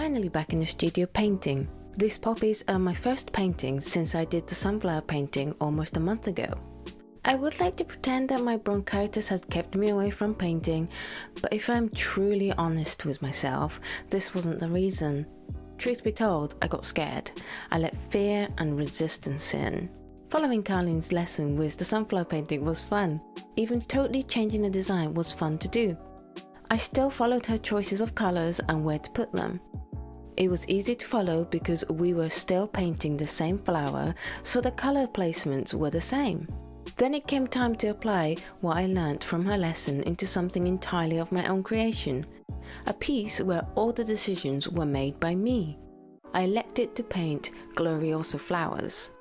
finally back in the studio painting. These poppies are uh, my first painting since I did the sunflower painting almost a month ago. I would like to pretend that my bronchitis has kept me away from painting, but if I'm truly honest with myself, this wasn't the reason. Truth be told, I got scared. I let fear and resistance in. Following Carlene's lesson with the sunflower painting was fun. Even totally changing the design was fun to do. I still followed her choices of colours and where to put them. It was easy to follow because we were still painting the same flower, so the colour placements were the same. Then it came time to apply what I learned from her lesson into something entirely of my own creation. A piece where all the decisions were made by me. I elected to paint Gloriosa flowers.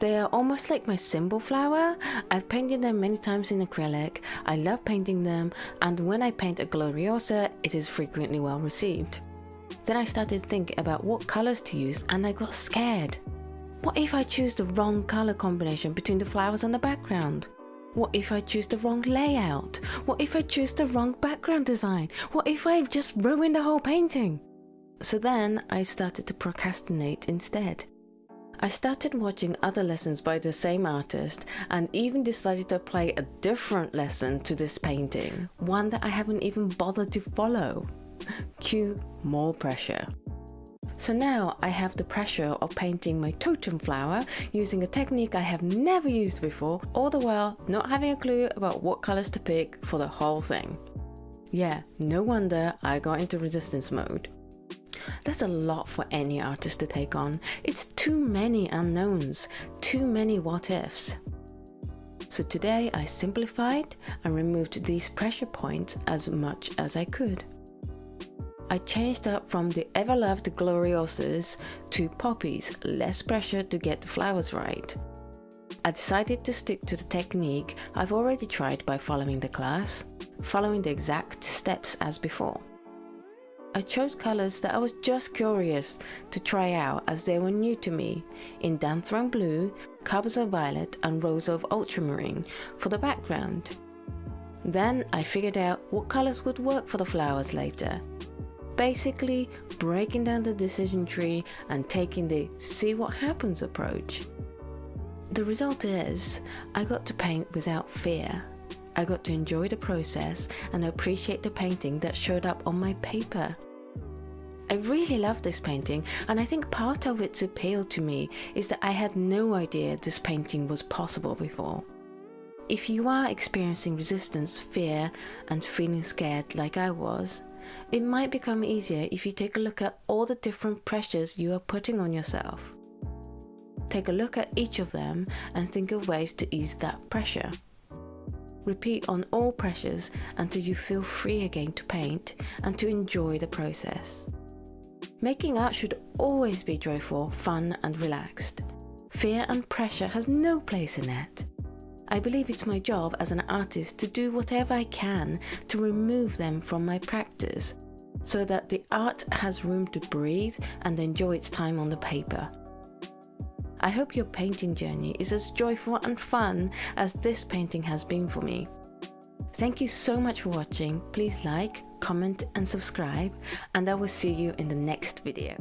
They are almost like my symbol flower. I've painted them many times in acrylic. I love painting them and when I paint a Gloriosa, it is frequently well received. Then I started thinking about what colours to use and I got scared. What if I choose the wrong colour combination between the flowers and the background? What if I choose the wrong layout? What if I choose the wrong background design? What if I just ruined the whole painting? So then I started to procrastinate instead. I started watching other lessons by the same artist and even decided to apply a different lesson to this painting, one that I haven't even bothered to follow. Cue more pressure. So now I have the pressure of painting my totem flower using a technique I have never used before, all the while not having a clue about what colors to pick for the whole thing. Yeah, no wonder I got into resistance mode. That's a lot for any artist to take on. It's too many unknowns, too many what ifs. So today I simplified and removed these pressure points as much as I could. I changed up from the ever-loved Gloriosas to poppies, less pressure to get the flowers right. I decided to stick to the technique I've already tried by following the class, following the exact steps as before. I chose colours that I was just curious to try out as they were new to me Indanthrone Blue, Carbazole Violet and Rose of Ultramarine for the background. Then I figured out what colours would work for the flowers later. Basically breaking down the decision tree and taking the see what happens approach. The result is, I got to paint without fear. I got to enjoy the process and appreciate the painting that showed up on my paper. I really love this painting and I think part of its appeal to me is that I had no idea this painting was possible before. If you are experiencing resistance, fear and feeling scared like I was, it might become easier if you take a look at all the different pressures you are putting on yourself. Take a look at each of them and think of ways to ease that pressure. Repeat on all pressures until you feel free again to paint and to enjoy the process. Making art should always be joyful, fun and relaxed. Fear and pressure has no place in it. I believe it's my job as an artist to do whatever I can to remove them from my practice, so that the art has room to breathe and enjoy its time on the paper. I hope your painting journey is as joyful and fun as this painting has been for me. Thank you so much for watching. Please like, comment and subscribe and I will see you in the next video.